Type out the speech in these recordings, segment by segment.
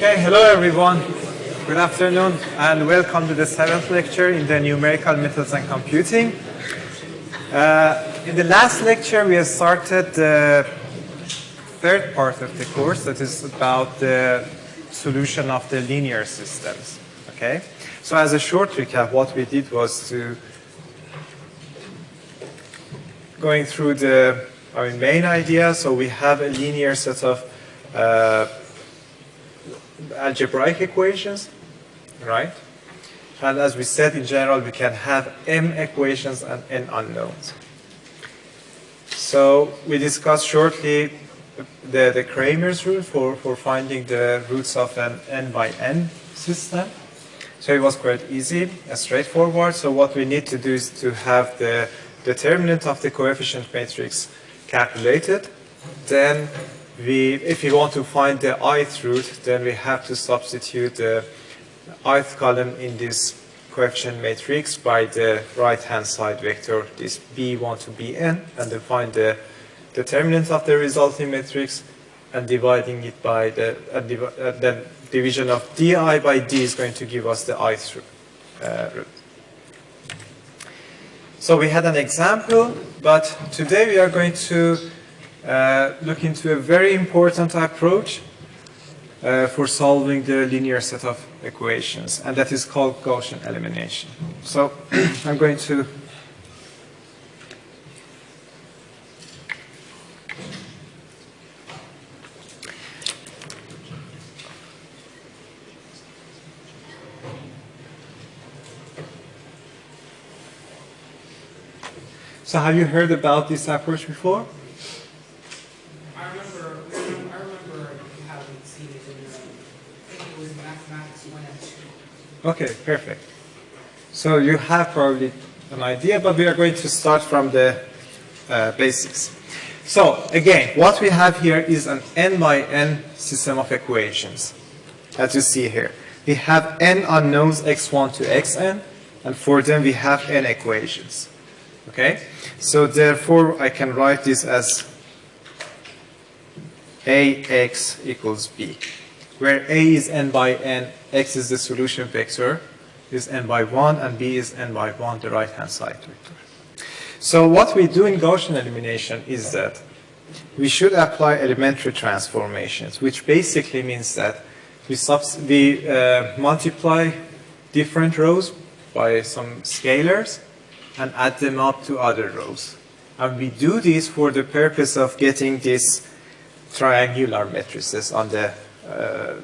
Okay, hello everyone. Good afternoon and welcome to the seventh lecture in the numerical methods and computing. Uh, in the last lecture we have started the third part of the course that is about the solution of the linear systems. Okay, so as a short recap what we did was to going through the our main idea. So we have a linear set of uh, algebraic equations, right? And as we said, in general, we can have m equations and n unknowns. So we discussed shortly the, the Cramer's rule for, for finding the roots of an n by n system. So it was quite easy and straightforward. So what we need to do is to have the determinant of the coefficient matrix calculated. Then we, if we want to find the ith root, then we have to substitute the ith column in this coefficient matrix by the right-hand side vector, this b1 to bn, and then find the determinant of the resulting matrix and dividing it by the, div uh, division of di by d is going to give us the ith root. Uh, root. So we had an example, but today we are going to uh, look into a very important approach uh, for solving the linear set of equations, and that is called Gaussian elimination. So I'm going to So have you heard about this approach before? I remember, I remember you haven't seen it in your, I think it was mathematics one and two. Okay, perfect. So you have probably an idea, but we are going to start from the uh, basics. So again, what we have here is an n by n system of equations, as you see here. We have n unknowns x1 to xn, and for them we have n equations. Okay? So therefore, I can write this as ax equals b, where a is n by n, x is the solution vector, is n by 1, and b is n by 1, the right-hand side vector. So what we do in Gaussian elimination is that we should apply elementary transformations, which basically means that we, we uh, multiply different rows by some scalars, and add them up to other rows. And we do this for the purpose of getting these triangular matrices on the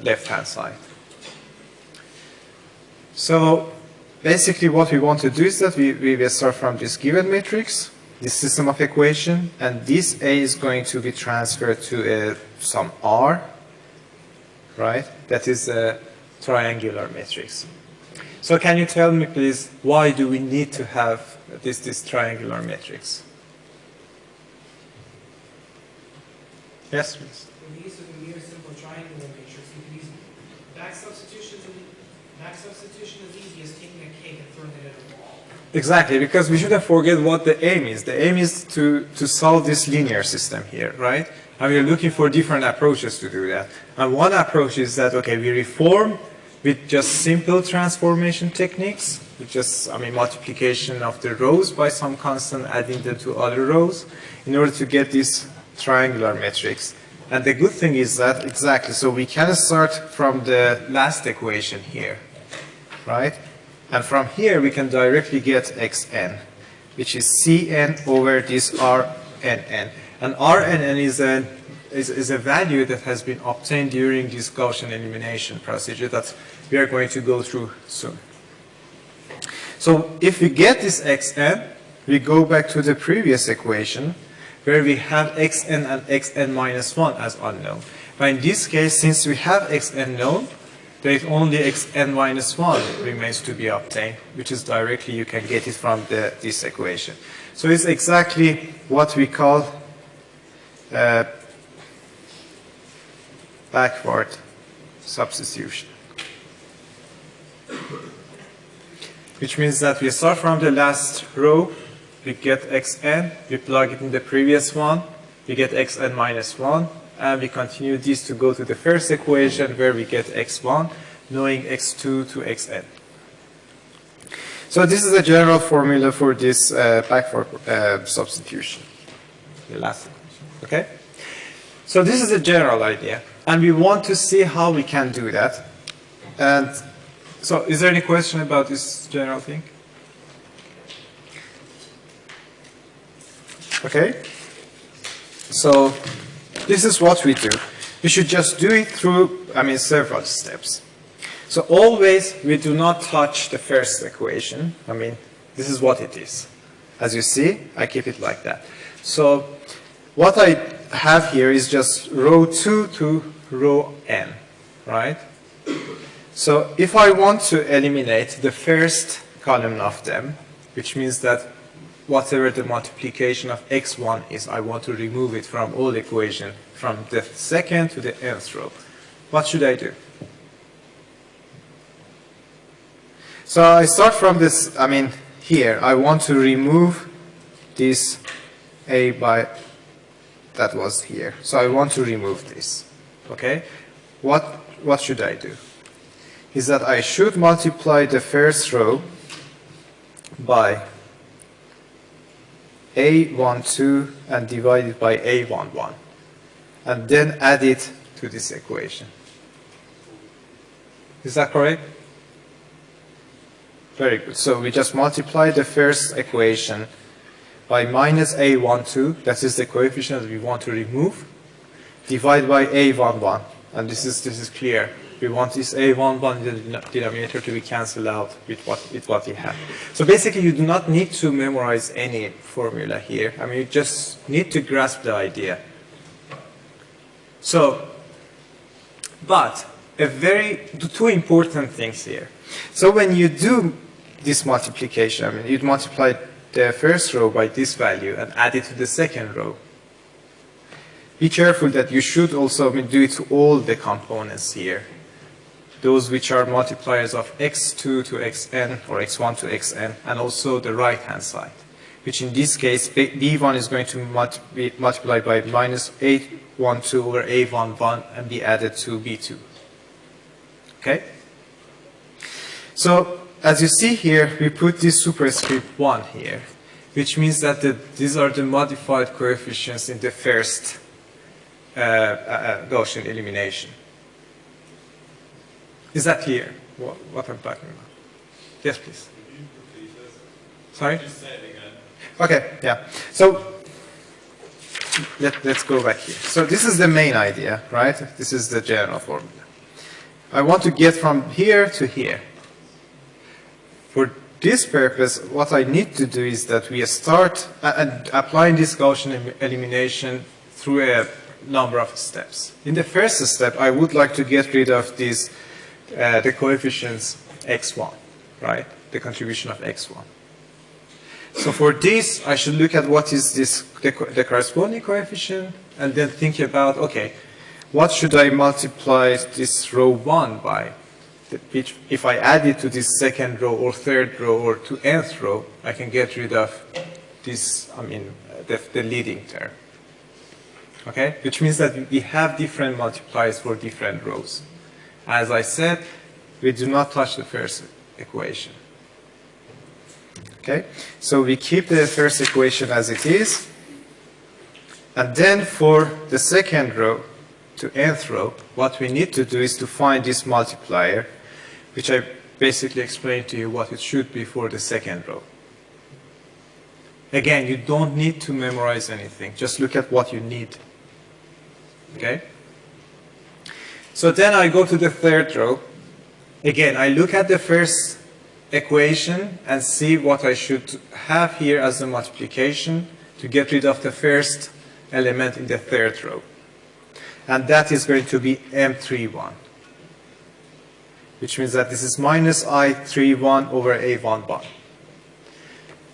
left-hand side. So basically what we want to do is that we, we will start from this given matrix, this system of equation, and this A is going to be transferred to uh, some R, right? That is a triangular matrix. So can you tell me please, why do we need to have this, this triangular matrix. Yes, please. In the use of a mere simple triangular matrix, you can use back substitution. Exactly, because we shouldn't forget what the aim is. The aim is to, to solve this linear system here, right? And we're looking for different approaches to do that. And one approach is that, okay, we reform with just simple transformation techniques, which is, I mean, multiplication of the rows by some constant, adding them to other rows, in order to get this triangular matrix. And the good thing is that, exactly, so we can start from the last equation here, right? And from here, we can directly get xn, which is cn over this rnn. And rnn is a, is, is a value that has been obtained during this Gaussian elimination procedure that we are going to go through soon. So if we get this xn, we go back to the previous equation where we have xn and xn minus 1 as unknown. But in this case, since we have xn known, there is only xn minus 1 remains to be obtained, which is directly you can get it from the, this equation. So it's exactly what we call uh, backward substitution which means that we start from the last row, we get xn, we plug it in the previous one, we get xn minus 1, and we continue this to go to the first equation where we get x1, knowing x2 to xn. So this is a general formula for this uh, backward uh, substitution. The last equation, okay? So this is a general idea, and we want to see how we can do that. And so is there any question about this general thing? Okay? So this is what we do. We should just do it through, I mean, several steps. So always we do not touch the first equation. I mean, this is what it is. As you see, I keep it like that. So what I have here is just row 2 to row n, right? So if I want to eliminate the first column of them, which means that whatever the multiplication of x1 is, I want to remove it from all equation from the second to the nth row. What should I do? So I start from this, I mean, here, I want to remove this a by, that was here. So I want to remove this, okay? What, what should I do? Is that I should multiply the first row by a12 and divide it by a11 and then add it to this equation. Is that correct? Very good. So we just multiply the first equation by minus a12, that is the coefficient that we want to remove, divide by a11. And this is, this is clear. We want this a11 in the denominator to be cancelled out with what, with what we have. So basically you do not need to memorize any formula here. I mean, you just need to grasp the idea. So, but a very, two important things here. So when you do this multiplication, I mean, you'd multiply the first row by this value and add it to the second row. Be careful that you should also I mean, do it to all the components here those which are multipliers of x2 to xn or x1 to xn, and also the right-hand side, which in this case, b1 is going to be multiplied by minus a12 over a11 and be added to b2. Okay? So, as you see here, we put this superscript 1 here, which means that the, these are the modified coefficients in the first Uh, uh, uh, Gaussian elimination. Is that clear, what, what I'm talking about? Yes, please. Sorry? Okay, yeah. So let, let's go back here. So this is the main idea, right? This is the general formula. I want to get from here to here. For this purpose, what I need to do is that we start uh, applying this Gaussian elimination through a number of steps. In the first step, I would like to get rid of these uh, the coefficients x1, right? The contribution of x1. So for this, I should look at what is this, the, the corresponding coefficient, and then think about, okay, what should I multiply this row 1 by? Which, if I add it to this second row or third row or to nth row, I can get rid of this, I mean, the, the leading term. Okay? Which means that we have different multipliers for different rows. As I said, we do not touch the first equation. Okay, so we keep the first equation as it is. And then for the second row to nth row, what we need to do is to find this multiplier, which I basically explained to you what it should be for the second row. Again, you don't need to memorize anything. Just look at what you need. Okay? So then I go to the third row. Again, I look at the first equation and see what I should have here as a multiplication to get rid of the first element in the third row. And that is going to be M31, which means that this is minus A31 over A11.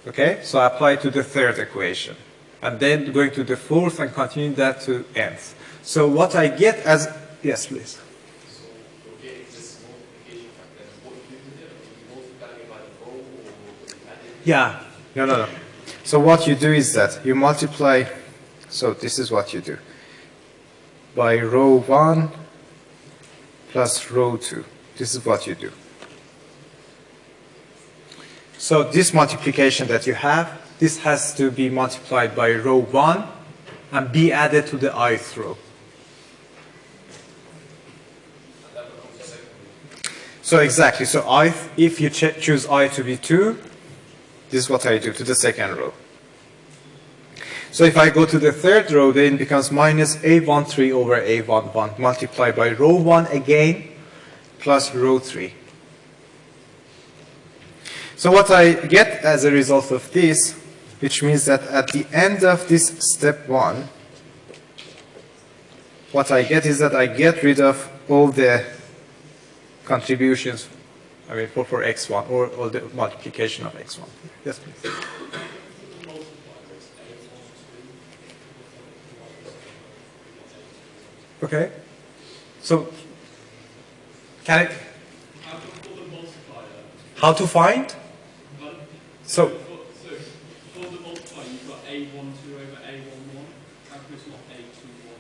Okay, so I apply to the third equation. And then going to the fourth and continue that to nth. So what I get as Yes, please. Yeah, no, no, no. So what you do is that you multiply, so this is what you do. by row 1 plus row 2. This is what you do. So this multiplication that you have, this has to be multiplied by row 1 and be added to the ith row. So exactly, so i, if you ch choose i to be 2, this is what I do to the second row. So if I go to the third row, then it becomes minus A13 over A11 multiplied by row 1 again plus row 3. So what I get as a result of this, which means that at the end of this step 1, what I get is that I get rid of all the contributions, I mean, for, for x1, or, or the multiplication of x1. Yes, please. Okay. So, can I, How to pull the multiplier? how to find? But, So, for, so for the multiplier, you've got A12 over A11. How come it's not A21?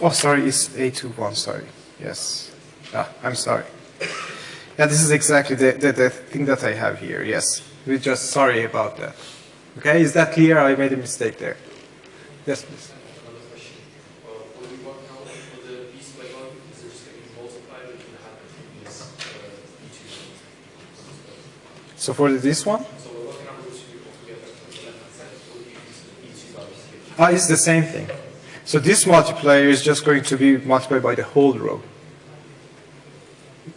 Oh, sorry, it's A21, sorry. Yes. Ah, I'm sorry. Yeah, this is exactly the, the, the thing that I have here, yes. We're just sorry about that. Okay, is that clear? I made a mistake there. Yes, please. Another question. When we work out for the b squared one, is there just going to be multiplied or can have this e2? So for this one? So we're working out those two altogether on the left hand side, or do you use the e2 values? Ah, it's the same thing. So this multiplier is just going to be multiplied by the whole row,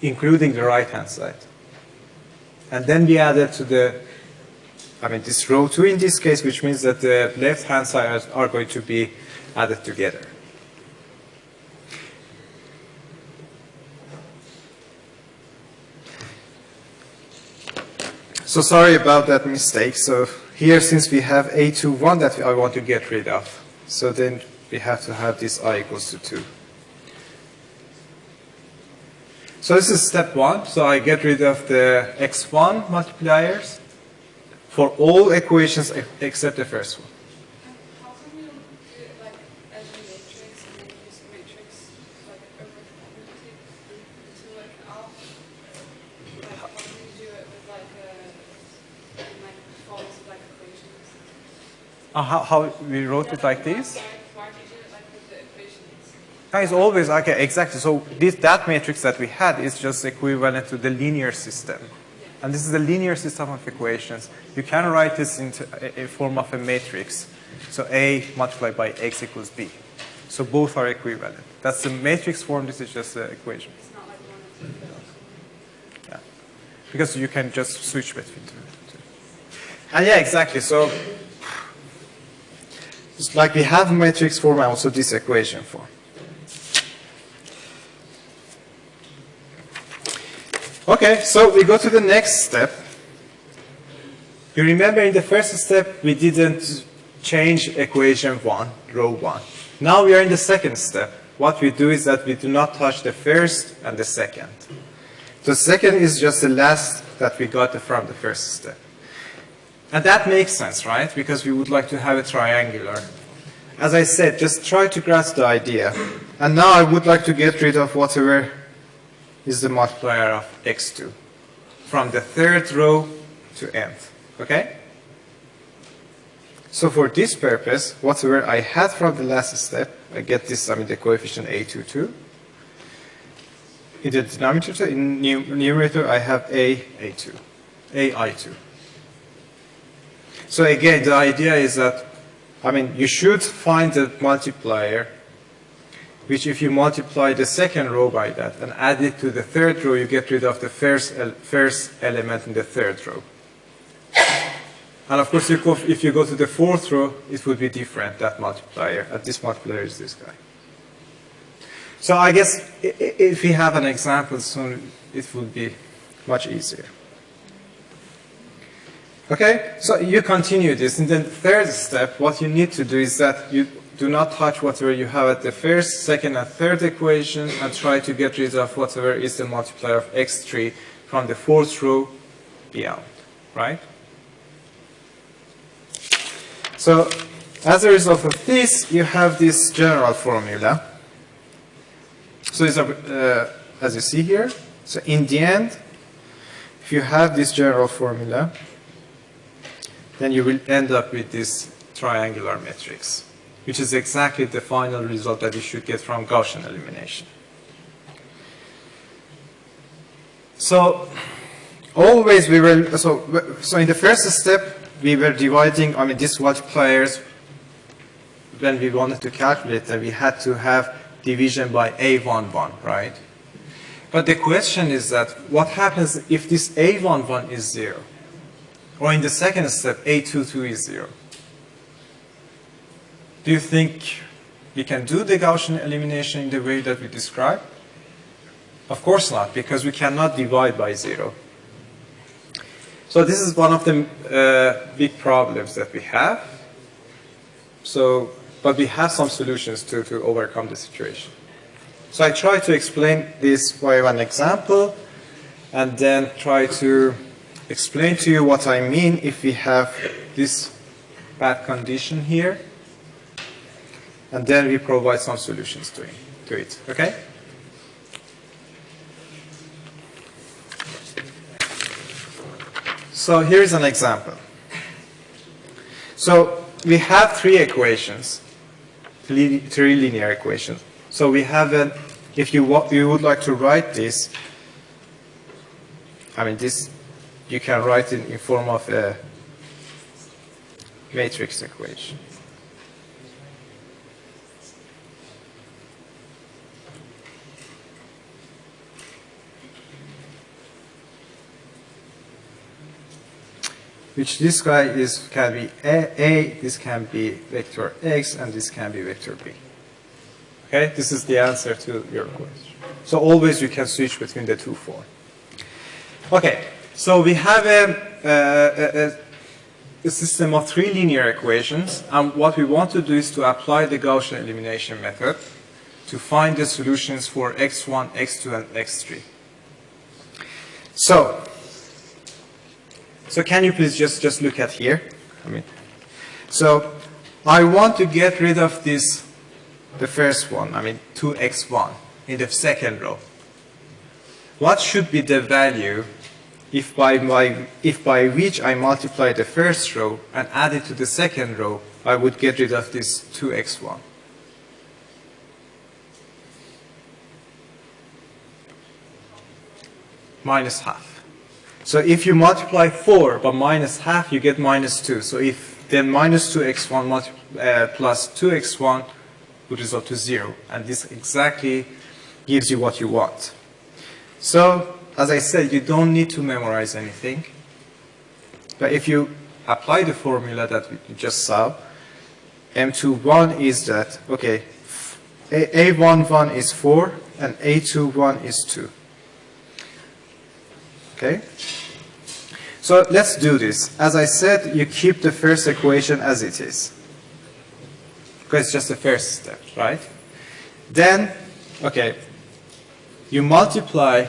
including the right-hand side. And then we add it to the, I mean, this row 2 in this case, which means that the left-hand sides are going to be added together. So sorry about that mistake. So here, since we have a21 that I want to get rid of, so then we have to have this i equals to 2. So this is step one. So I get rid of the x1 multipliers for all equations except the first one. You like a matrix and use matrix like over to work out? Like how can you do it with like a in like forms like equations? Uh, how, how we wrote it like this? Why, why do you do it like with the equations? It's always, okay, exactly. So this, that matrix that we had is just equivalent to the linear system. And this is the linear system of equations. You can write this in a, a form of a matrix. So A multiplied by X equals B. So both are equivalent. That's the matrix form. This is just the equation. It's not like one and two. Yeah. Because you can just switch between two. two. And yeah, exactly. So it's like we have matrix form and also this equation form. Okay, so we go to the next step. You remember in the first step we didn't change equation 1, row 1. Now we are in the second step. What we do is that we do not touch the first and the second. The second is just the last that we got from the first step. And that makes sense, right? Because we would like to have a triangular. As I said, just try to grasp the idea. And now I would like to get rid of whatever is the multiplier of x2 from the third row to nth. Okay? So for this purpose, whatever I had from the last step, I get this, I mean the coefficient a22. In the denominator, in numerator, I have a a2, a i2. So again, the idea is that, I mean, you should find the multiplier, which if you multiply the second row by that and add it to the third row, you get rid of the first, first element in the third row. And of course, if you go to the fourth row, it would be different, that multiplier. This multiplier is this guy. So I guess if we have an example soon, it would be much easier. Okay, so you continue this. In the third step, what you need to do is that you do not touch whatever you have at the first, second, and third equation and try to get rid of whatever is the multiplier of x3 from the fourth row beyond, right? So as a result of this, you have this general formula. So it's uh, as you see here, so in the end, if you have this general formula, then you will end up with this triangular matrix, which is exactly the final result that you should get from Gaussian elimination. So always we were, so, so in the first step, we were dividing, I mean, this these players, when we wanted to calculate that we had to have division by A11, right? But the question is that what happens if this A11 is 0? Or in the second step, A22 is 0? Do you think we can do the Gaussian elimination in the way that we describe? Of course not, because we cannot divide by 0. So this is one of the uh, big problems that we have. So, but we have some solutions to, to overcome the situation. So I try to explain this by one example and then try to explain to you what I mean if we have this bad condition here and then we provide some solutions to it. To it okay? So here's an example. So we have three equations, three linear equations. So we have an, if you, you would like to write this, I mean this, you can write it in form of a matrix equation. Which this guy is can be a, a, this can be vector x, and this can be vector b. Okay, this is the answer to your question. So always you can switch between the two forms. Okay, so we have a, a, a, system of three linear equations, and what we want to do is to apply the Gaussian elimination method to find the solutions for x1, x2, and x3. So, so can you please just, just look at here? I mean, so I want to get rid of this the first one, I mean 2x1 in the second row. What should be the value if by, my, if by which I multiply the first row and add it to the second row, I would get rid of this 2x1. Minus half. So if you multiply 4 by minus half, you get minus 2. So if then minus 2x1 uh, plus 2x1 would result to zero. And this exactly gives you what you want. So, as I said, you don't need to memorize anything. But if you apply the formula that we just saw, M21 is that, okay, A11 is 4 and A21 is 2. Okay? So let's do this. As I said, you keep the first equation as it is because it's just the first step, right? Then, okay, you multiply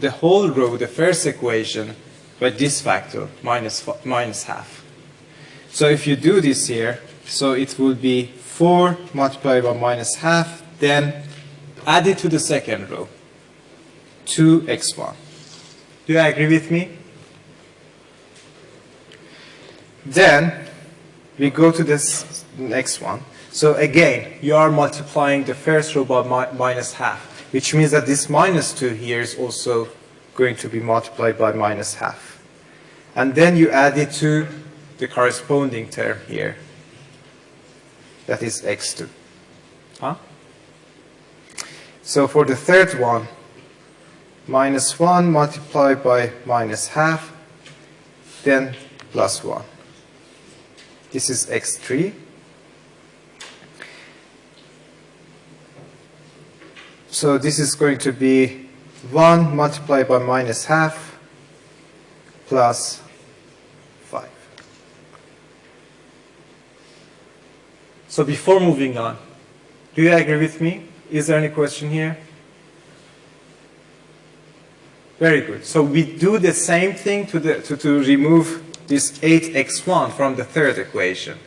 the whole row, the first equation, by this factor, minus, minus half. So if you do this here, so it will be 4 multiplied by minus half, then add it to the second row, 2x1. Do you agree with me? Then we go to this next one. So again, you are multiplying the first row by mi minus half, which means that this minus 2 here is also going to be multiplied by minus half. And then you add it to the corresponding term here. That is x2. Huh? So for the third one, minus 1 multiplied by minus half, then plus 1. This is x3. So this is going to be 1 multiplied by minus half plus 5. So before moving on, do you agree with me? Is there any question here? Very good. So we do the same thing to, the, to, to remove this 8x1 from the third equation.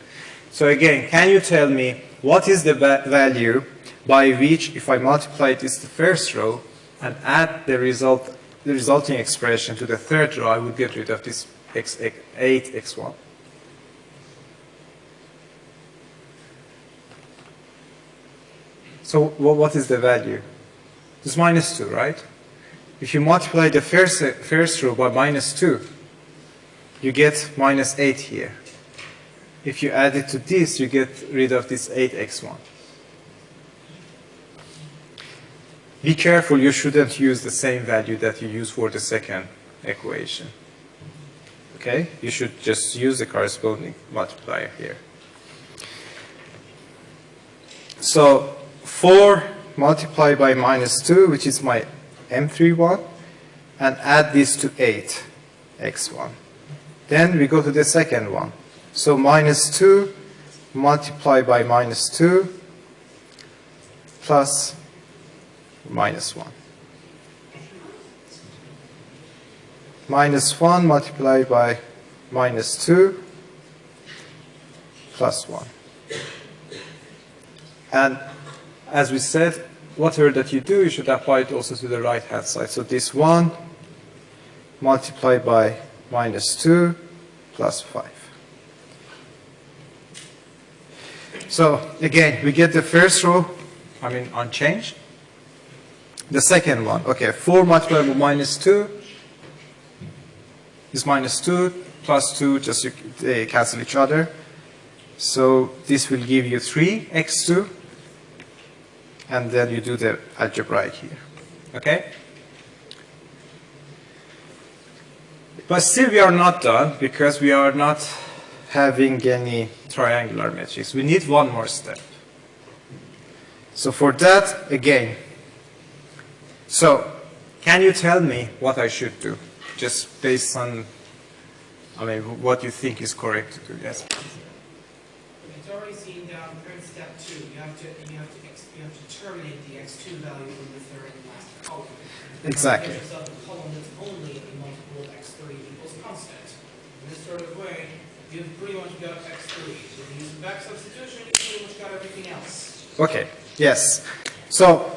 So again, can you tell me what is the value by which if I multiply this to first row and add the result, the resulting expression to the third row, I would get rid of this x, x, 8x1. So what is the value? It's minus 2, right? If you multiply the first, first row by minus 2, you get minus 8 here. If you add it to this, you get rid of this 8x1. Be careful, you shouldn't use the same value that you use for the second equation. Okay? You should just use the corresponding multiplier here. So 4 multiplied by minus 2, which is my M31, and add this to 8, x1. Then we go to the second one. So minus 2 multiplied by minus 2 plus minus 1. Minus 1 multiplied by minus 2 plus 1. And as we said, whatever that you do, you should apply it also to the right-hand side. So this 1 multiplied by minus 2 plus 5. So again, we get the first row, I mean unchanged. The second one, okay, 4 multiplied by minus 2 is minus 2 plus 2, just they uh, cancel each other. So this will give you 3x2 and then you do the algebraic here. Okay? But still we are not done because we are not having any triangular matrix. We need one more step. So for that, again, so can you tell me what I should do? Just based on, I mean, what you think is correct to do. Yes. It's already seen down here in step two, you have to, you have to, ex- you have to terminate the x two value in the third and last column. Exactly. Get yourself a column that's only a multiple of x three equals constant. In this sort of way, you've pretty much got x three. If you use back substitution, you've pretty much got everything else. Okay, yes. So,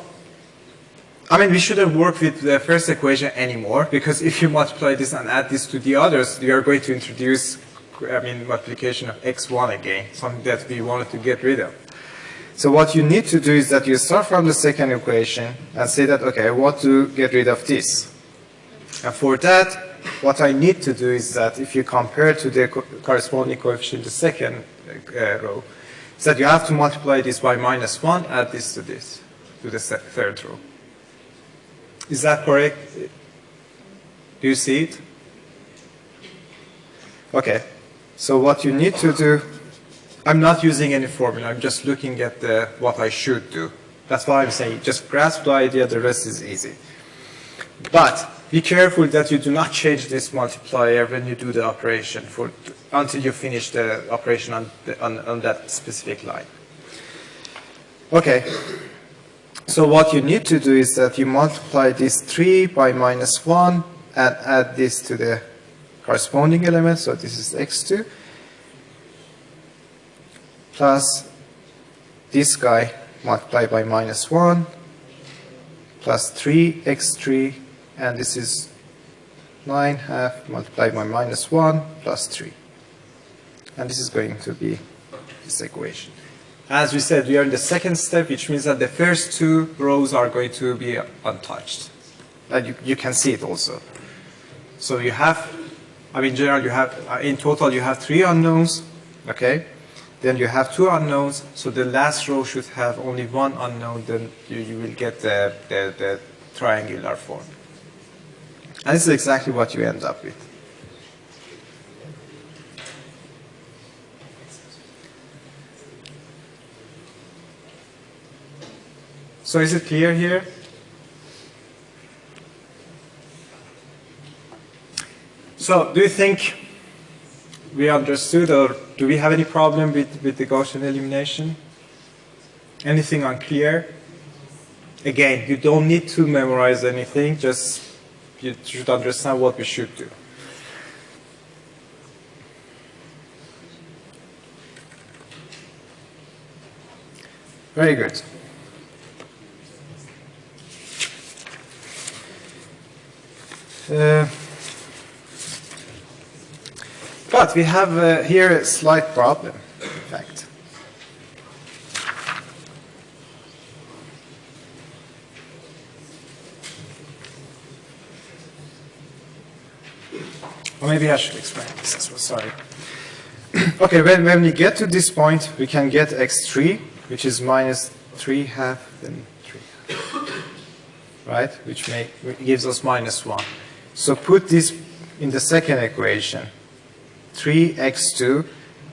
I mean, we shouldn't work with the first equation anymore because if you multiply this and add this to the others, you are going to introduce, I mean, multiplication of x1 again, something that we wanted to get rid of. So what you need to do is that you start from the second equation and say that, okay, I want to get rid of this. And for that, what I need to do is that if you compare to the co- corresponding coefficient, the second uh, row, is that you have to multiply this by minus 1, add this to this, to the third row. Is that correct? Do you see it? Okay. So what you need to do, I'm not using any formula, I'm just looking at the, what I should do. That's why I'm saying just grasp the idea, the rest is easy. But be careful that you do not change this multiplier when you do the operation for, until you finish the operation on, the, on, on that specific line. Okay. So what you need to do is that you multiply this 3 by minus 1 and add this to the corresponding element. So this is x2 plus this guy multiplied by minus 1 plus 3x3 and this is 9 half multiplied by minus 1 plus 3. And this is going to be this equation. As we said, we are in the second step, which means that the first two rows are going to be untouched. And you, you can see it also. So you have, I mean, in general, you have, uh, in total, you have three unknowns, okay? Then you have two unknowns, so the last row should have only one unknown, then you, you will get the, the, the triangular form. And this is exactly what you end up with. So is it clear here? So do you think we understood or do we have any problem with, with the Gaussian elimination? Anything unclear? Again, you don't need to memorize anything, just you should understand what we should do. Very good. Uh, but we have uh, here a slight problem, in fact. Or maybe I should explain this as well, sorry. okay, when, when we get to this point, we can get x3, which is minus 3 half, then 3 half. Right? Which make, which gives us minus 1. So put this in the second equation. 3x2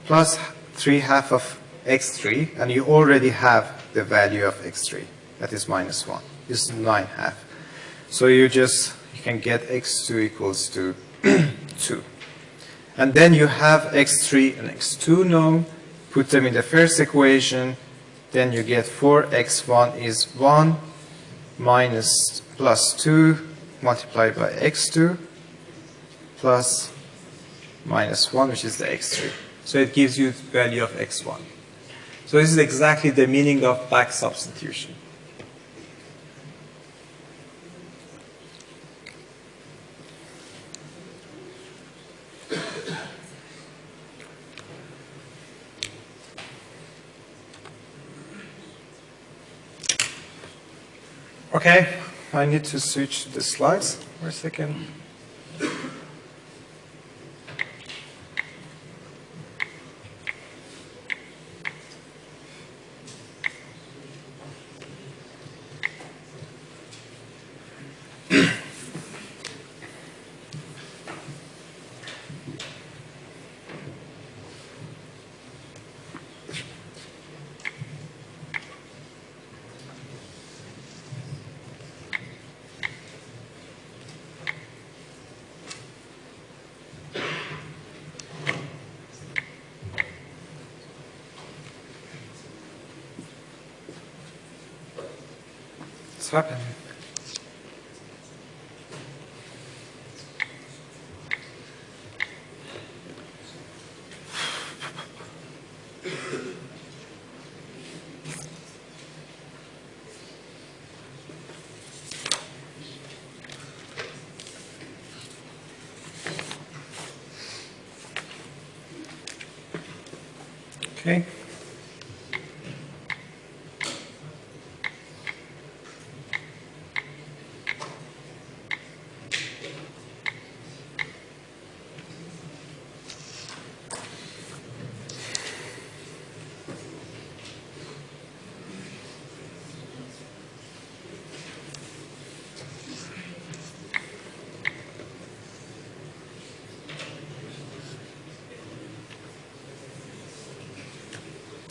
plus 3 half of x3, and you already have the value of x3. That is minus 1. This is 9 half. So you just, you can get x2 equals to 2. And then you have x3 and x2 known. Put them in the first equation. Then you get 4x1 is 1 minus plus 2 multiplied by x2 plus minus 1, which is the x3. So it gives you the value of x1. So this is exactly the meaning of back substitution. Okay, I need to switch the slides for a second. Okay.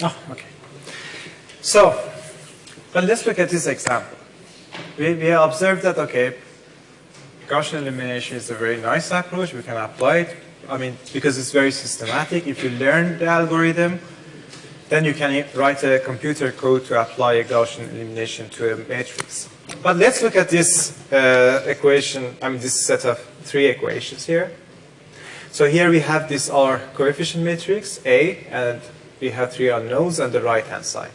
Oh, okay. So, but let's look at this example. We, we observed that, okay, Gaussian elimination is a very nice approach. We can apply it. I mean, because it's very systematic. If you learn the algorithm, then you can write a computer code to apply a Gaussian elimination to a matrix. But let's look at this uh, equation, I mean, this set of three equations here. So here we have this R coefficient matrix, A, and we have three unknowns on the right-hand side.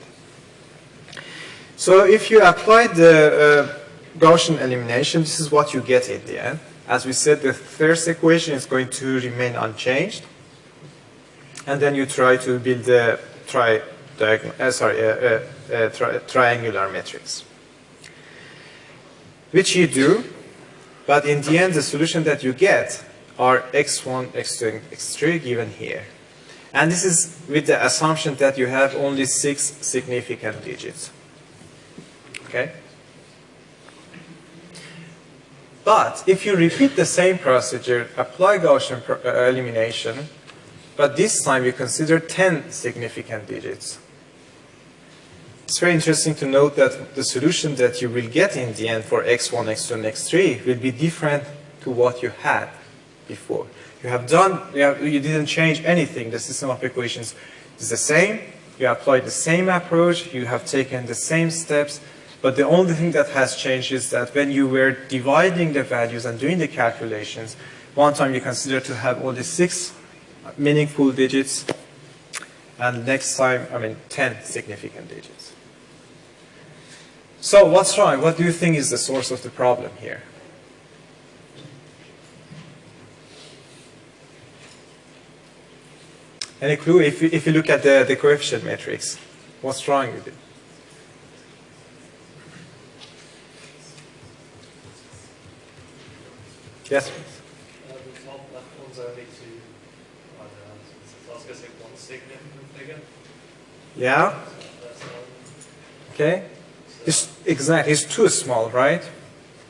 So if you apply the uh, Gaussian elimination, this is what you get in the end. As we said, the first equation is going to remain unchanged. And then you try to build a tri uh, sorry, a, a tri triangular matrix. Which you do, but in the end, the solution that you get are x1, x2, and x3 given here. And this is with the assumption that you have only six significant digits. Okay? But if you repeat the same procedure, apply Gaussian uh, elimination, but this time you consider 10 significant digits. It's very interesting to note that the solution that you will get in the end for x1, x2, and x3 will be different to what you had before. You have done, you, have, you didn't change anything. The system of equations is the same. You applied the same approach. You have taken the same steps. But the only thing that has changed is that when you were dividing the values and doing the calculations, one time you consider to have only six meaningful digits, and next time, I mean, 10 significant digits. So what's wrong? What do you think is the source of the problem here? Any clue? If you, if you look at the, the coefficient matrix, what's wrong with it? Yes. Uh, the top left one's only two, I don't know, I was gonna say one significant figure. Yeah? so that's one. Okay. It's exactly, it's too small, right?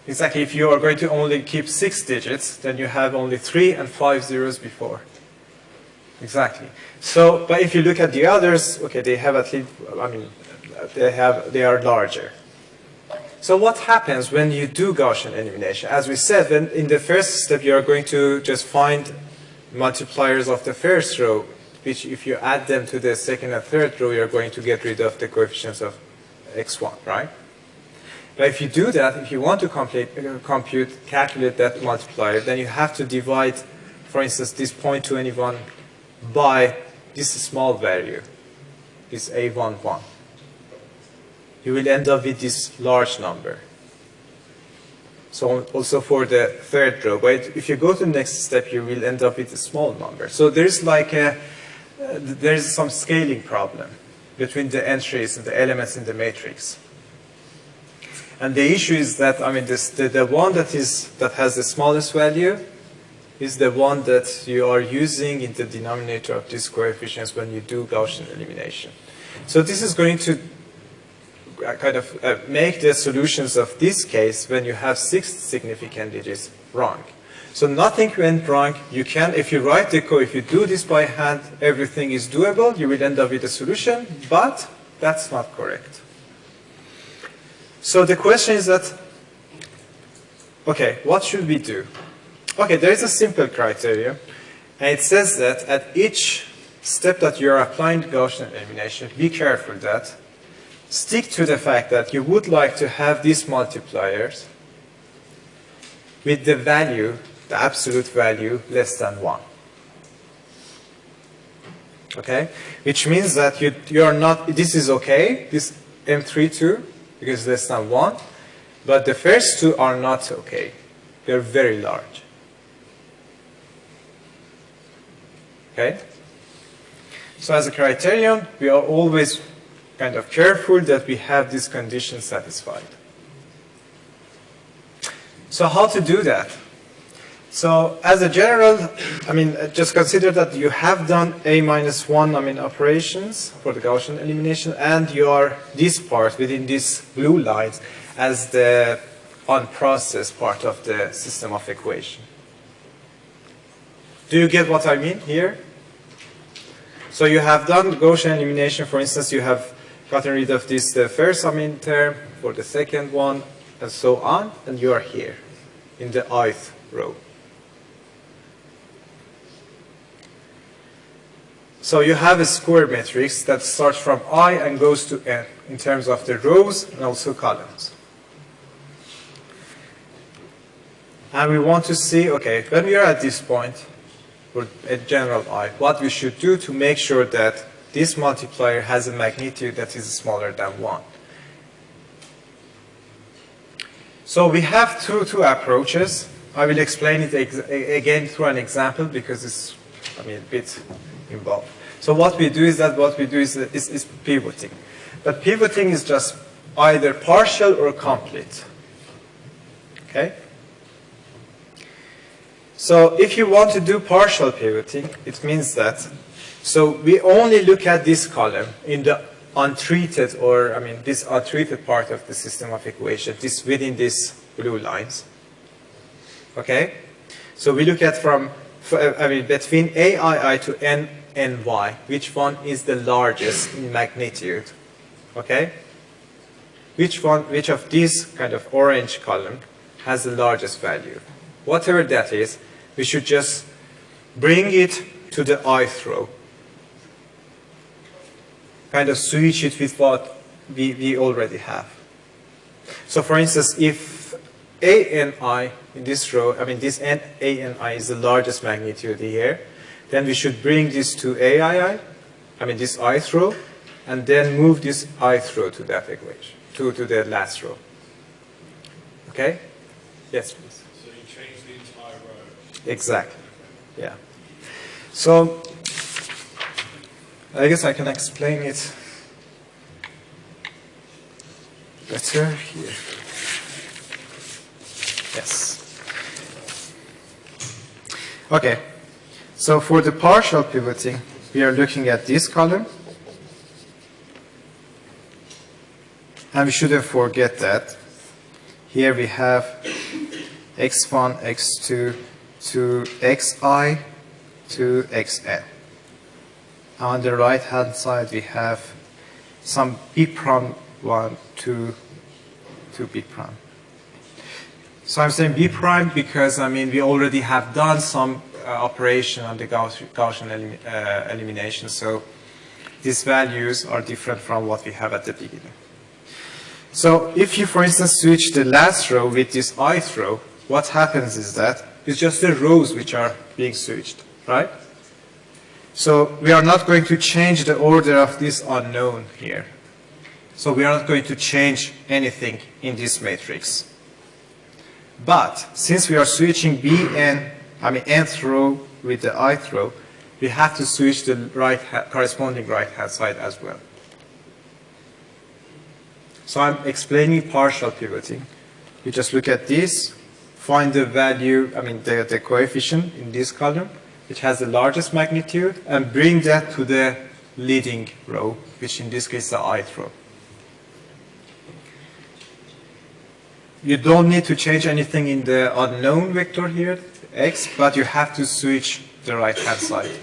Exactly, if you are going to only keep six digits, then you have only three and five zeros before. Exactly. So, but if you look at the others, okay, they have at least, I mean, they have, they are larger. So what happens when you do Gaussian elimination? As we said, when in the first step, you are going to just find multipliers of the first row, which if you add them to the second and third row, you're going to get rid of the coefficients of x1, right? But if you do that, if you want to complete, uh, compute, calculate that multiplier, then you have to divide, for instance, this 0.21 by this small value, this a11. You will end up with this large number. So also for the third row, but if you go to the next step, you will end up with a small number. So there's like a, there's some scaling problem between the entries and the elements in the matrix. And the issue is that, I mean, this, the, the one that, is, that has the smallest value is the one that you are using in the denominator of these coefficients when you do Gaussian elimination. So this is going to uh, kind of uh, make the solutions of this case when you have six significant digits wrong. So nothing went wrong. You can, if you write the code, if you do this by hand, everything is doable. You will end up with a solution, but that's not correct. So the question is that, okay, what should we do? Okay, there is a simple criteria, and it says that at each step that you are applying Gaussian elimination, be careful that stick to the fact that you would like to have these multipliers with the value, the absolute value, less than 1. Okay? Which means that you, you are not, this is okay, this M32, because less than 1, but the first two are not okay. They're very large. Okay? So as a criterion, we are always kind of careful that we have these conditions satisfied. So how to do that? So as a general, I mean, just consider that you have done a minus one, I mean, operations for the Gaussian elimination, and you are this part within these blue lines as the unprocessed part of the system of equation. Do you get what I mean here? So you have done Gaussian elimination, for instance, you have gotten rid of this the first mean term for the second one, and so on, and you are here in the ith row. So you have a square matrix that starts from i and goes to n in terms of the rows and also columns. And we want to see, okay, when we are at this point, for a general i, what we should do to make sure that this multiplier has a magnitude that is smaller than 1. So we have two, two approaches. I will explain it again through an example because it's I mean, a bit involved. So what we do is that what we do is, is, is pivoting. But pivoting is just either partial or complete. Okay? So if you want to do partial pivoting, it means that, so we only look at this column in the untreated, or I mean this untreated part of the system of equation, this within these blue lines. Okay? So we look at from, uh, I mean between AII to NNY, which one is the largest in magnitude? Okay? Which one, which of these kind of orange column has the largest value? Whatever that is, we should just bring it to the ith row. Kind of switch it with what we, we already have. So for instance, if ANI in this row, I mean this N, ANI is the largest magnitude here, then we should bring this to AII, I mean this ith row, and then move this ith row to that equation, to, to the last row. Okay? Yes, please. So you change the entire row. Exactly. Yeah. So I guess I can explain it better here. Yes. Okay. So for the partial pivoting, we are looking at this column. And we shouldn't forget that. Here we have x1, x2 to xi to xn. On the right hand side we have some b prime 1 to, to b prime. So I'm saying b prime because I mean we already have done some uh, operation on the Gauss- Gaussian elim uh, elimination so these values are different from what we have at the beginning. So if you, for instance, switch the last row with this ith row, what happens is that it's just the rows which are being switched, right? So we are not going to change the order of this unknown here. So we are not going to change anything in this matrix. But since we are switching B bn, I mean nth row with the ith row, we have to switch the right corresponding right hand side as well. So I'm explaining partial pivoting. You just look at this, find the value, I mean the, the coefficient in this column, which has the largest magnitude, and bring that to the leading row, which in this case is the ith row. You don't need to change anything in the unknown vector here, x, but you have to switch the right hand side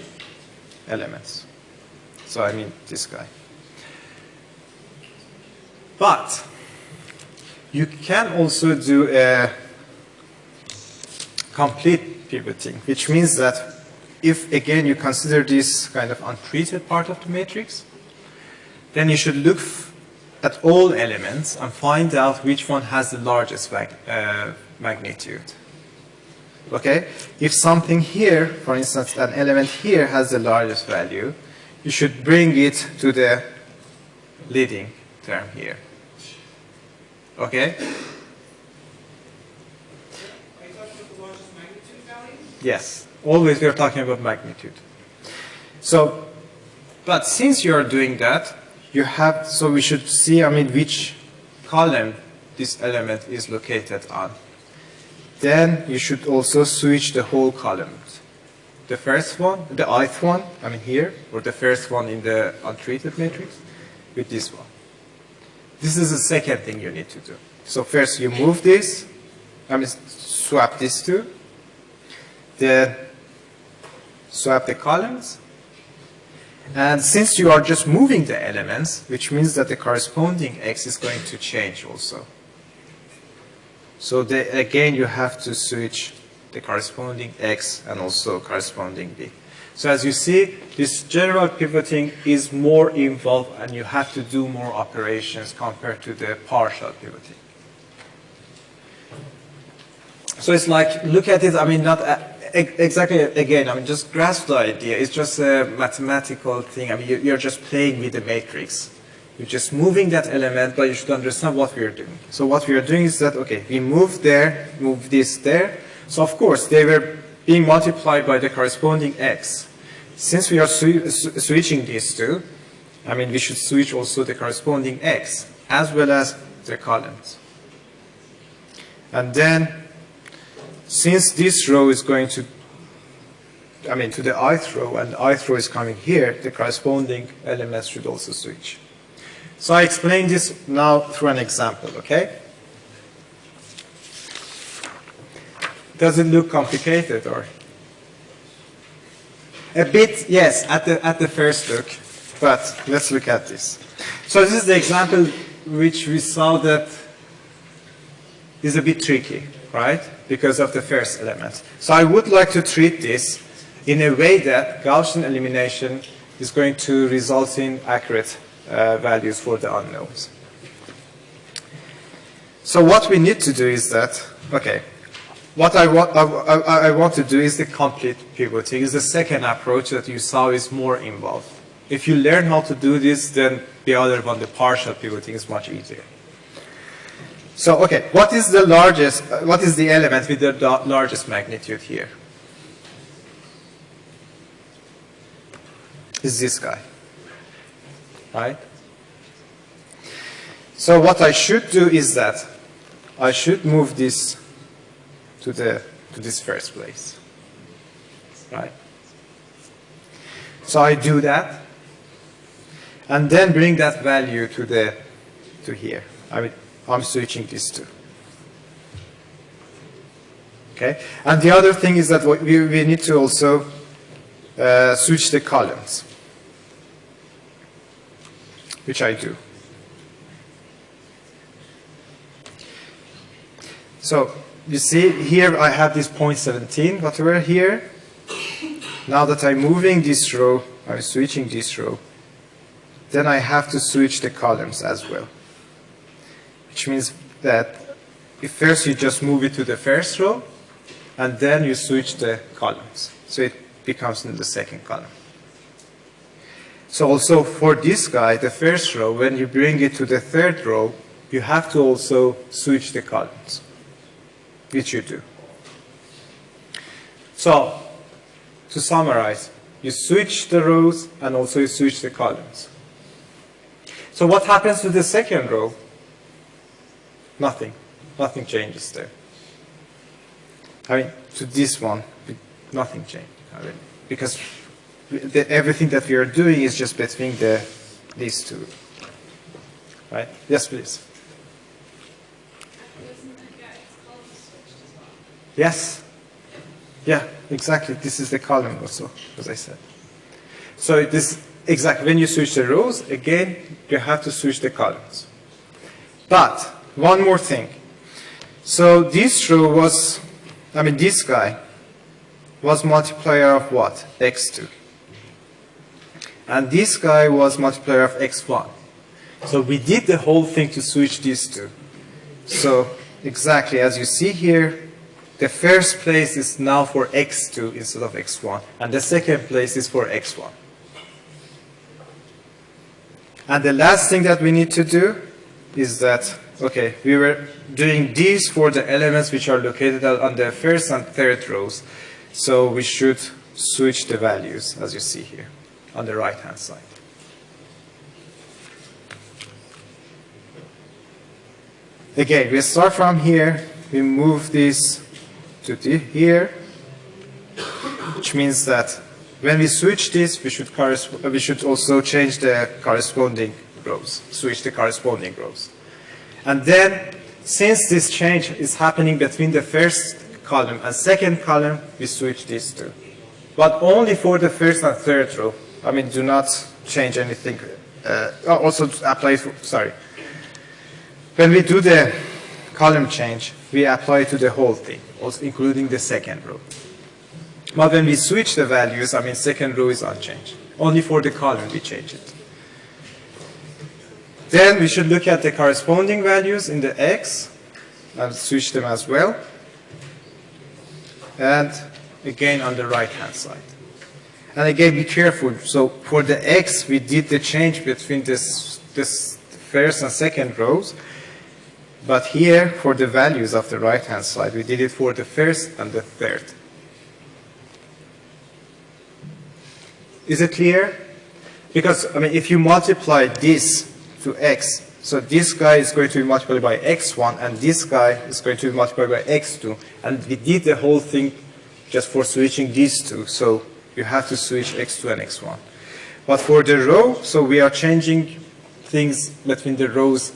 elements. So I mean this guy. But you can also do a complete pivoting, which means that if again you consider this kind of untreated part of the matrix, then you should look at all elements and find out which one has the largest mag- uh, magnitude. Okay? If something here, for instance, an element here has the largest value, you should bring it to the leading term here. Okay? Are you talking about the largest magnitude value? Yes. Always we are talking about magnitude. So, but since you are doing that, you have, so we should see, I mean, which column this element is located on. Then you should also switch the whole columns. The first one, the ith one, I mean here, or the first one in the untreated matrix, with this one. This is the second thing you need to do. So first you move this, I mean swap these two, then swap the columns. And since you are just moving the elements, which means that the corresponding x is going to change also. So the, again, you have to switch the corresponding x and also corresponding b. So as you see, this general pivoting is more involved and you have to do more operations compared to the partial pivoting. So it's like, look at it, I mean, not exactly, again, I mean, just grasp the idea. It's just a mathematical thing. I mean, you- you're just playing with the matrix. You're just moving that element, but you should understand what we are doing. So what we are doing is that, okay, we move there, move this there. So of course, they were being multiplied by the corresponding x. Since we are swi- switching these two, I mean, we should switch also the corresponding x, as well as the columns. And then since this row is going to, I mean, to the ith row, and ith row is coming here, the corresponding elements should also switch. So I explain this now through an example, okay? Does it look complicated or? A bit, yes, at the, at the first look, but let's look at this. So this is the example which we saw that is a bit tricky, right? Because of the first element. So I would like to treat this in a way that Gaussian elimination is going to result in accurate uh, values for the unknowns. So what we need to do is that, okay, what I want, I, I, I want to do is the complete pivoting. Is the second approach that you saw is more involved. If you learn how to do this, then the other one, the partial pivoting, is much easier. So, okay, what is the largest, uh, what is the element with the largest magnitude here? Is this guy, right? So what I should do is that I should move this to the to this first place, right? So I do that, and then bring that value to the to here. I mean, I'm switching these two. Okay, and the other thing is that we, we need to also uh, switch the columns, which I do. So you see here I have this point 17, whatever here. Now that I'm moving this row, I'm switching this row, then I have to switch the columns as well. Which means that if first you just move it to the first row, and then you switch the columns. So it becomes in the second column. So also for this guy, the first row, when you bring it to the third row, you have to also switch the columns, which you do. So, to summarize, you switch the rows and also you switch the columns. So what happens to the second row? Nothing. Nothing changes there. I mean, to this one, nothing changed. I mean, because the, everything that we are doing is just between the these two. Right? Yes, please. Yes. Yeah, exactly. This is the column also, as I said. So this exactly when you switch the rows, again you have to switch the columns. But one more thing. So this row was, I mean this guy was multiplier of what? x2. And this guy was multiplier of x1. So we did the whole thing to switch these two. So exactly as you see here, the first place is now for x2 instead of x1, and the second place is for x1. And the last thing that we need to do is that, okay, we were doing these for the elements which are located on the first and third rows. So we should switch the values, as you see here, on the right-hand side. Again, we start from here, we move this to here, which means that when we switch this, we should, we should also change the corresponding rows, switch the corresponding rows. And then, since this change is happening between the first column and second column, we switch these two. But only for the first and third row. I mean, do not change anything. Uh, also apply, for, sorry. When we do the column change, we apply to the whole thing, also including the second row. But when we switch the values, I mean, second row is unchanged. Only for the column we change it. Then we should look at the corresponding values in the x. I'll switch them as well. And again on the right hand side. And again, be careful. So for the x, we did the change between this, this first and second rows. But here, for the values of the right hand side, we did it for the first and the third. Is it clear? Because, I mean, if you multiply this to x, so this guy is going to be multiplied by x1, and this guy is going to be multiplied by x2, and we did the whole thing just for switching these two, so you have to switch x2 and x1. But for the row, so we are changing things between the rows,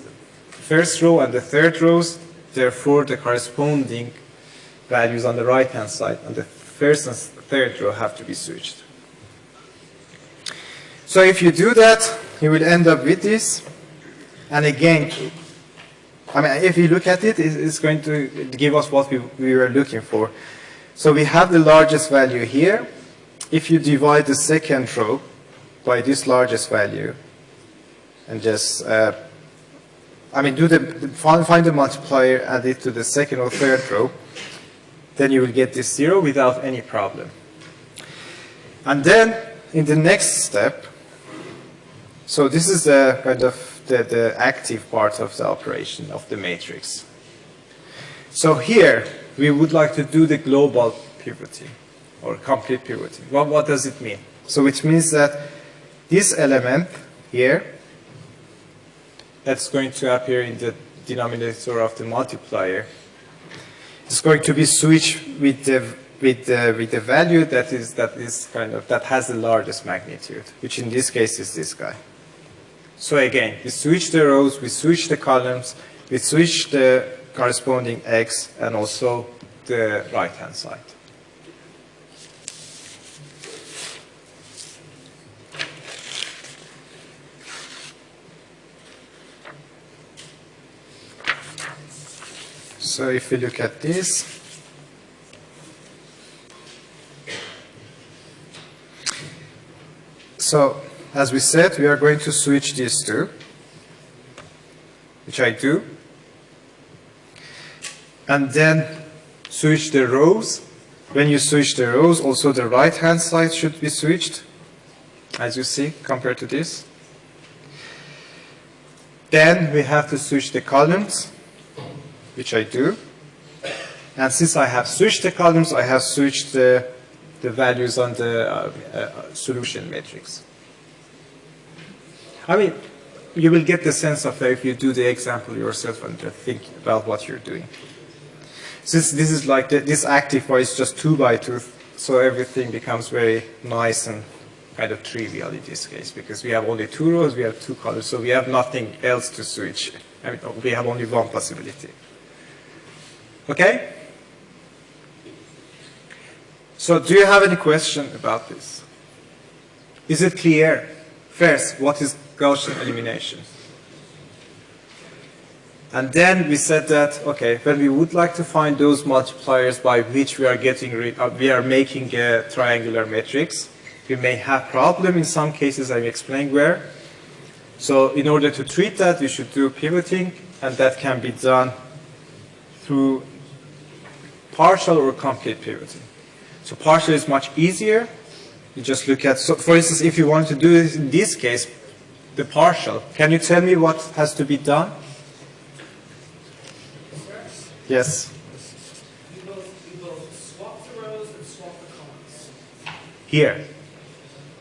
first row and the third rows, therefore the corresponding values on the right-hand side and the first and third row have to be switched. So if you do that, you will end up with this. And again, I mean, if you look at it, it's going to give us what we, we were looking for. So we have the largest value here. If you divide the second row by this largest value, and just, uh, I mean, do the find, find the multiplier, add it to the second or third row, then you will get this zero without any problem. And then in the next step, so this is the kind of the, the active part of the operation of the matrix. So here, we would like to do the global pivoting or complete pivoting. What, what does it mean? So it means that this element here that's going to appear in the denominator of the multiplier is going to be switched with the with the with the value that is that is kind of that has the largest magnitude, which in this case is this guy. So again, we switch the rows, we switch the columns, we switch the corresponding x and also the right hand side. So if we look at this, so as we said, we are going to switch these two, which I do, and then switch the rows. When you switch the rows, also the right-hand side should be switched, as you see, compared to this. Then we have to switch the columns which I do. And since I have switched the columns, I have switched the, the values on the uh, uh, solution matrix. I mean, you will get the sense of that if you do the example yourself and just think about what you're doing. Since this is like, the, this active is just two by two, so everything becomes very nice and kind of trivial in this case, because we have only two rows, we have two colors, so we have nothing else to switch. I mean, we have only one possibility. Okay? So do you have any question about this? Is it clear? First, what is Gaussian elimination? And then we said that, okay, when we would like to find those multipliers by which we are getting rid of, uh, we are making a triangular matrix, we may have problem in some cases, I will explain where. So in order to treat that, we should do pivoting, and that can be done through partial or complete pivoting. So partial is much easier. You just look at, so for instance, if you want to do this in this case, the partial, can you tell me what has to be done? Yes. You both, you swap the rows and swap the columns. Here.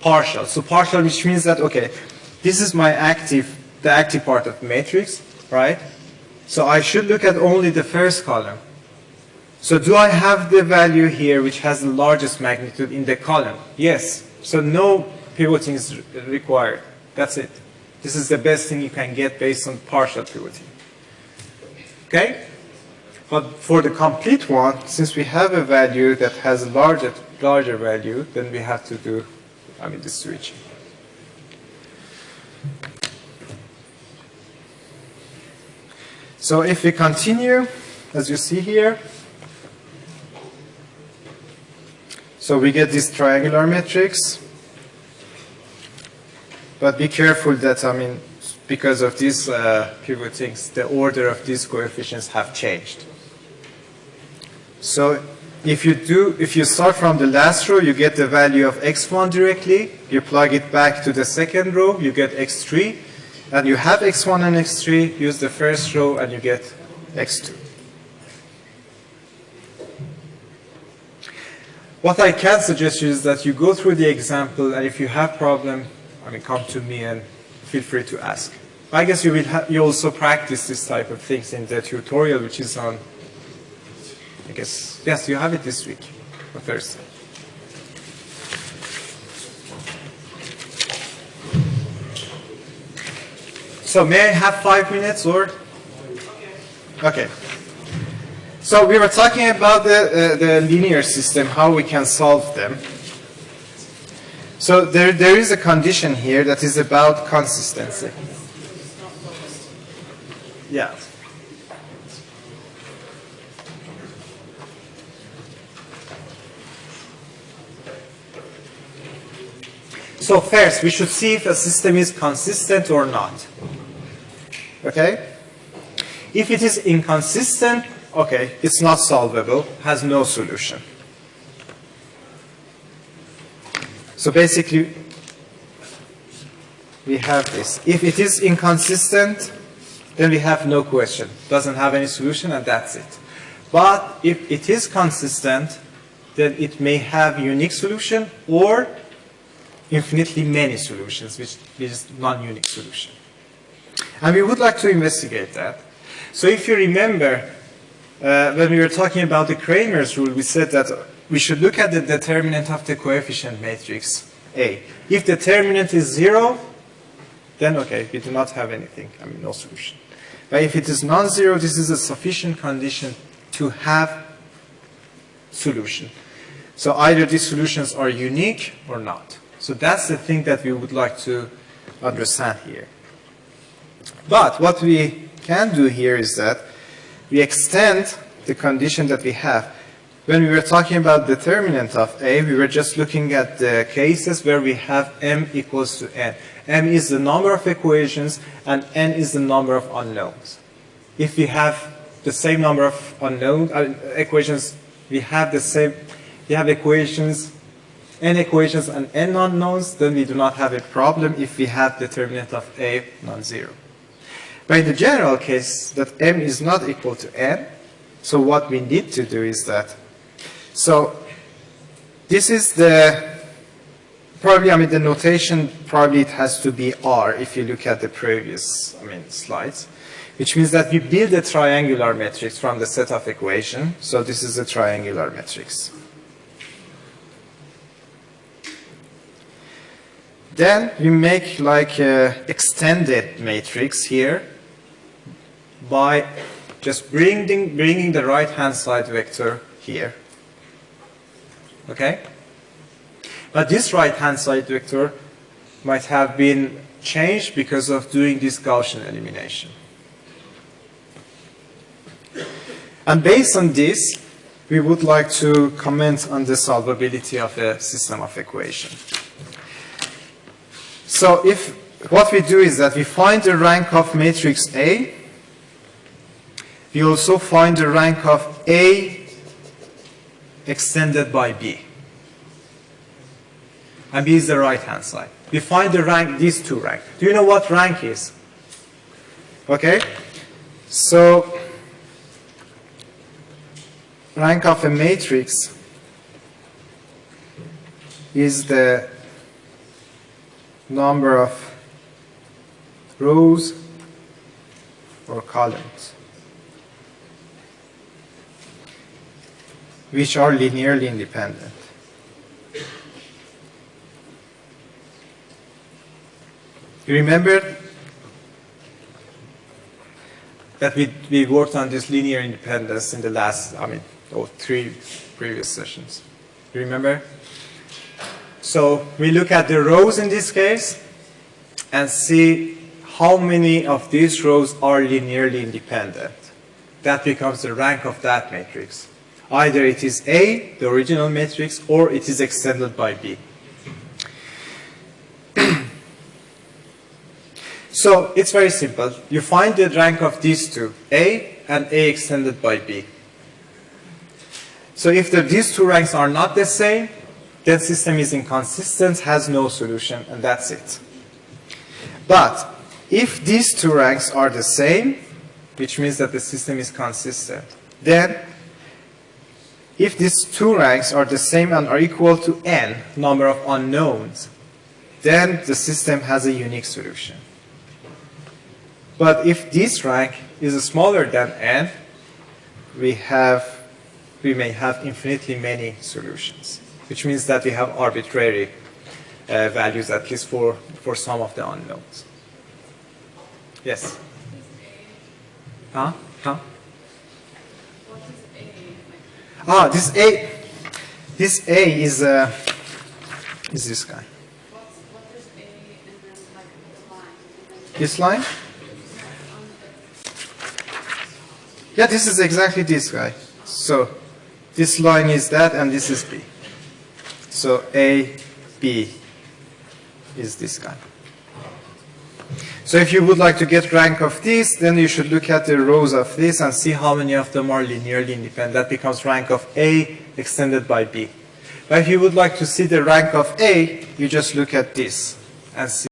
Partial. So partial, which means that, okay, this is my active, the active part of the matrix, right? So I should look at only the first column. So do I have the value here which has the largest magnitude in the column? Yes. So no pivoting is required. That's it. This is the best thing you can get based on partial pivoting. Okay? But for the complete one, since we have a value that has a larger, larger value, then we have to do, I mean, the switching. So if we continue, as you see here, so we get this triangular matrix, but be careful that, I mean, because of these uh, pivotings, the order of these coefficients have changed. So if you do, if you start from the last row, you get the value of x1 directly, you plug it back to the second row, you get x3, and you have x1 and x3, use the first row and you get x2. What I can suggest you is that you go through the example and if you have problem, I mean, come to me and feel free to ask. I guess you will you also practice this type of things in the tutorial, which is on, I guess, yes, you have it this week, or Thursday. So may I have five minutes or? Okay. So we were talking about the, uh, the linear system, how we can solve them. So there, there is a condition here that is about consistency. Yeah. So first, we should see if a system is consistent or not. Okay? If it is inconsistent, okay, it's not solvable, has no solution. So basically, we have this. If it is inconsistent, then we have no question. Doesn't have any solution, and that's it. But if it is consistent, then it may have unique solution or infinitely many solutions, which is non-unique solution. And we would like to investigate that. So if you remember, uh, when we were talking about the Cramer's rule, we said that we should look at the determinant of the coefficient matrix A. If the determinant is zero, then okay, we do not have anything, I mean no solution. But if it is non-zero, this is a sufficient condition to have solution. So either these solutions are unique or not. So that's the thing that we would like to understand here. But what we can do here is that we extend the condition that we have. When we were talking about determinant of A, we were just looking at the cases where we have m equals to n. m is the number of equations and n is the number of unknowns. If we have the same number of unknown uh, equations, we have the same, we have equations, n equations and n unknowns, then we do not have a problem if we have determinant of A non-zero. But in the general case that m is not equal to n, so what we need to do is that, so this is the, probably, I mean, the notation, probably it has to be R if you look at the previous, I mean, slides, which means that we build a triangular matrix from the set of equation. So this is a triangular matrix. Then we make like a extended matrix here by just bringing, bringing the right-hand side vector here. Okay? But this right-hand side vector might have been changed because of doing this Gaussian elimination. And based on this, we would like to comment on the solvability of a system of equation. So if what we do is that we find the rank of matrix A, we also find the rank of A extended by B. And B is the right hand side. We find the rank, these two rank. Do you know what rank is? Okay? So, rank of a matrix is the number of rows or columns which are linearly independent. You remember that we, we worked on this linear independence in the last, I mean, oh, three previous sessions. You remember? So we look at the rows in this case and see how many of these rows are linearly independent. That becomes the rank of that matrix. Either it is A, the original matrix, or it is extended by B. so it's very simple. You find the rank of these two, A and A extended by B. So if the, these two ranks are not the same, then system is inconsistent, has no solution, and that's it. But if these two ranks are the same, which means that the system is consistent, then if these two ranks are the same and are equal to n, number of unknowns, then the system has a unique solution. But if this rank is smaller than n, we have we may have infinitely many solutions, which means that we have arbitrary uh, values, at least for, for some of the unknowns. Yes? Huh? Huh? What is A? Like, Ah, this A, this A is, uh, is this guy. This line? Yeah, this is exactly this guy. So this line is that and this is B. So A, B is this guy. So if you would like to get rank of this, then you should look at the rows of this and see how many of them are linearly independent. That becomes rank of A extended by B. But if you would like to see the rank of A, you just look at this and see